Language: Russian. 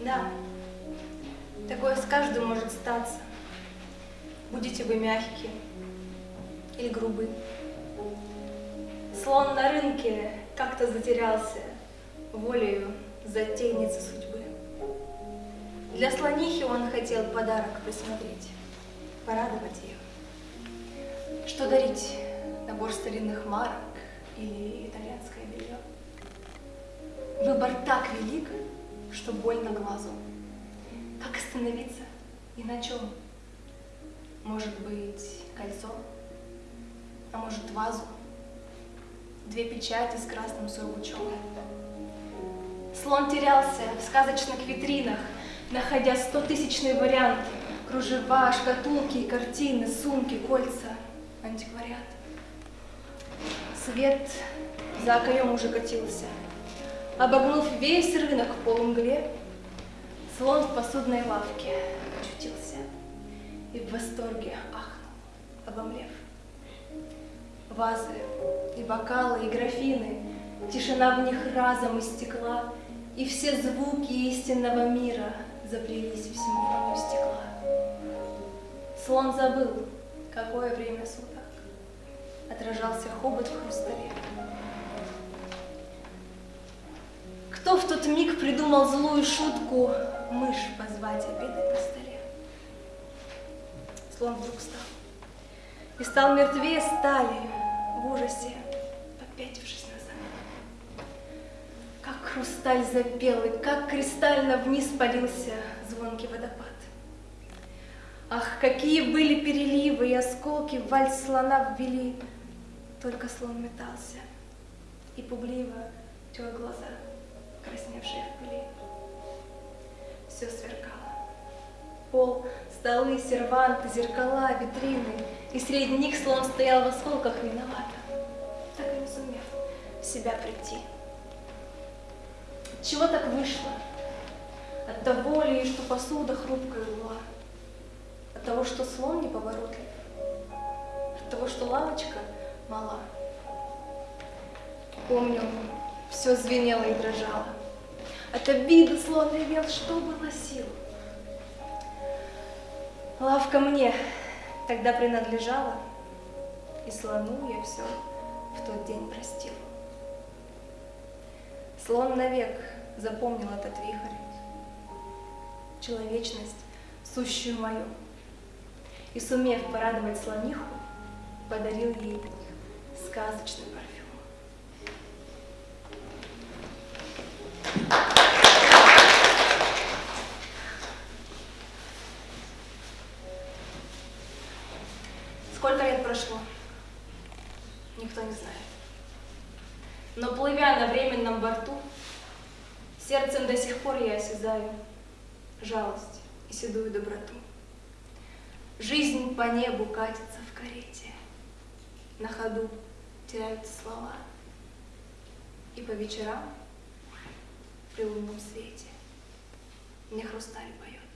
Да, такое с каждым может статься. Будете вы мягкие или грубы. Слон на рынке как-то затерялся волею затейницы судьбы. Для слонихи он хотел подарок присмотреть, порадовать ее. Что дарить? Набор старинных марок или итальянское белье? Выбор так велик, что больно глазу. Как остановиться и на чем? Может быть, кольцо? А может, вазу? Две печати с красным сургучом. Слон терялся в сказочных витринах, находя стотысячные варианты. Кружева, шкатулки, картины, сумки, кольца, антиквариат. Свет за окоем уже катился. Обогнув весь рынок в полумгле, слон в посудной лавке очутился и в восторге ахнул, обомлев. Вазы и бокалы, и графины, тишина в них разом истекла, и все звуки истинного мира заплелись в симфонию стекла. Слон забыл, какое время суток. Отражался хобот в хрустале. Кто в тот миг придумал злую шутку мышь позвать обедать на столе? Слон вдруг встал и стал мертвее стали в ужасе, попятившись назад. Как хрусталь запел, и как кристально вниз полился звонкий водопад. Ах, какие были переливы и осколки в вальс слона ввели. Только слон метался и пугливо тер глаза красневшие в пыли. Все сверкало. Пол, столы, серванты, зеркала, витрины, и среди них слон стоял в осколках виновато, так и не сумев в себя прийти. Чего так вышло? От того ли, что посуда хрупкая была, от того, что слон неповоротлив, от того, что лавочка мала. Помню, все звенело и дрожало. От обиды слон ревел, что было сил. Лавка мне тогда принадлежала, и слону я все в тот день простил. Слон навек запомнил этот вихрь, человечность, сущую мою, и, сумев порадовать слониху, подарил ей сказочный парфюм. Сколько лет прошло? Никто не знает. Но плывя на временном борту, сердцем до сих пор я осязаю жалость и седую доброту. Жизнь по небу катится в карете, на ходу теряются слова. И по вечерам при лунном свете мне хрусталь поет